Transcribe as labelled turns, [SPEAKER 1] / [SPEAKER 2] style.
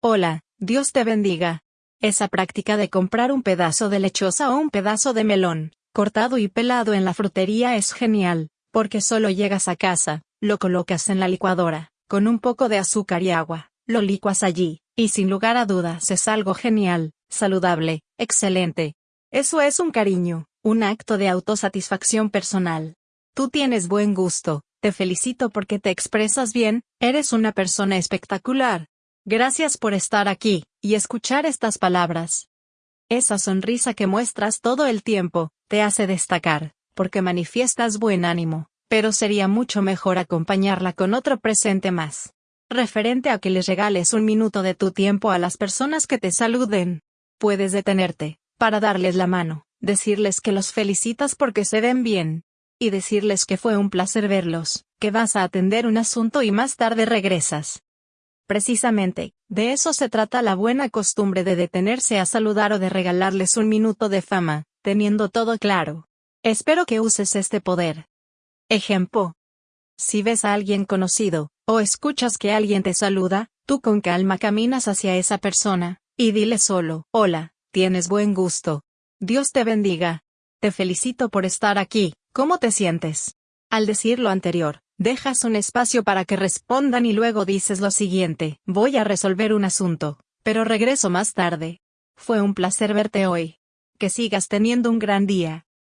[SPEAKER 1] Hola, Dios te bendiga. Esa práctica de comprar un pedazo de lechosa o un pedazo de melón, cortado y pelado en la frutería es genial, porque solo llegas a casa, lo colocas en la licuadora, con un poco de azúcar y agua, lo licuas allí, y sin lugar a dudas es algo genial, saludable, excelente. Eso es un cariño, un acto de autosatisfacción personal. Tú tienes buen gusto, te felicito porque te expresas bien, eres una persona espectacular. Gracias por estar aquí, y escuchar estas palabras. Esa sonrisa que muestras todo el tiempo, te hace destacar, porque manifiestas buen ánimo, pero sería mucho mejor acompañarla con otro presente más. Referente a que les regales un minuto de tu tiempo a las personas que te saluden. Puedes detenerte, para darles la mano, decirles que los felicitas porque se ven bien, y decirles que fue un placer verlos, que vas a atender un asunto y más tarde regresas. Precisamente, de eso se trata la buena costumbre de detenerse a saludar o de regalarles un minuto de fama, teniendo todo claro. Espero que uses este poder. Ejemplo. Si ves a alguien conocido, o escuchas que alguien te saluda, tú con calma caminas hacia esa persona, y dile solo, hola, tienes buen gusto. Dios te bendiga. Te felicito por estar aquí, ¿Cómo te sientes? Al decir lo anterior, dejas un espacio para que respondan y luego dices lo siguiente, voy a resolver un asunto, pero regreso más tarde. Fue un placer verte hoy. Que sigas teniendo un gran día.